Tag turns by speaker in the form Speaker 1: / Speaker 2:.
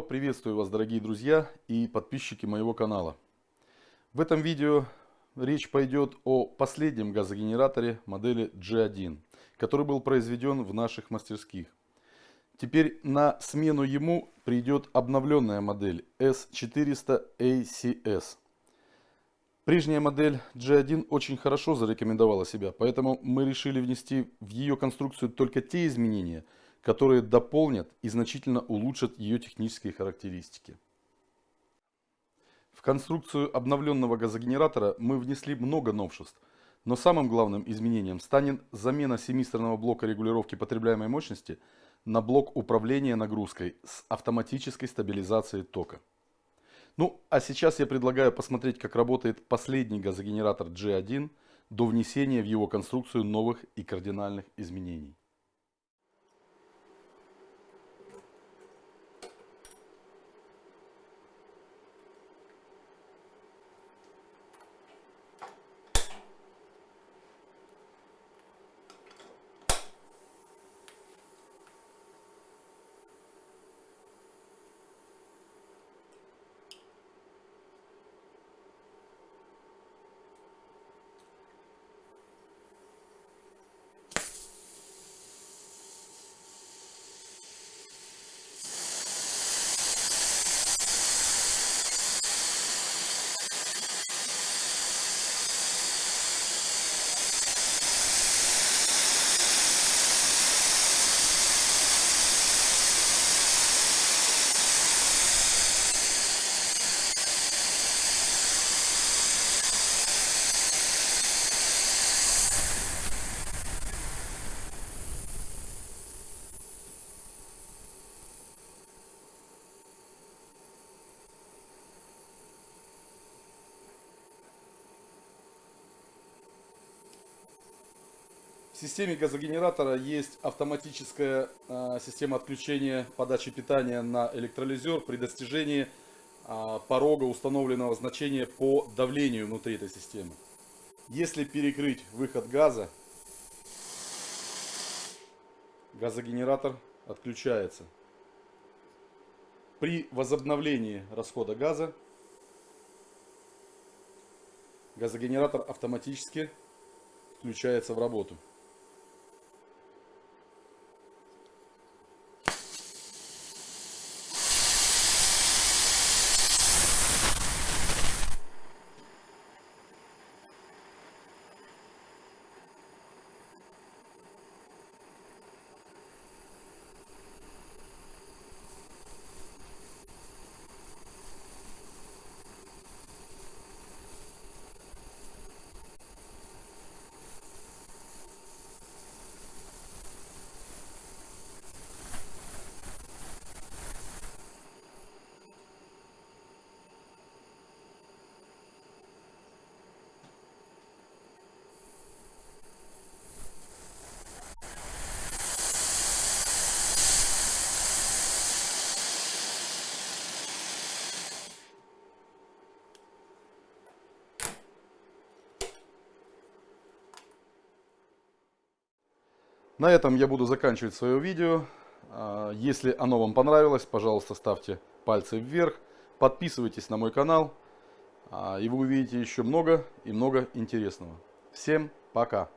Speaker 1: приветствую вас, дорогие друзья и подписчики моего канала. В этом видео речь пойдет о последнем газогенераторе модели G1, который был произведен в наших мастерских. Теперь на смену ему придет обновленная модель S400 ACS. Прежняя модель G1 очень хорошо зарекомендовала себя, поэтому мы решили внести в ее конструкцию только те изменения, которые дополнят и значительно улучшат ее технические характеристики. В конструкцию обновленного газогенератора мы внесли много новшеств, но самым главным изменением станет замена семисторного блока регулировки потребляемой мощности на блок управления нагрузкой с автоматической стабилизацией тока. Ну, а сейчас я предлагаю посмотреть, как работает последний газогенератор G1 до внесения в его конструкцию новых и кардинальных изменений. В системе газогенератора есть автоматическая э, система отключения подачи питания на электролизер при достижении э, порога установленного значения по давлению внутри этой системы. Если перекрыть выход газа, газогенератор отключается. При возобновлении расхода газа газогенератор автоматически включается в работу. На этом я буду заканчивать свое видео. А, если оно вам понравилось, пожалуйста, ставьте пальцы вверх, подписывайтесь на мой канал, а, и вы увидите еще много и много интересного. Всем пока!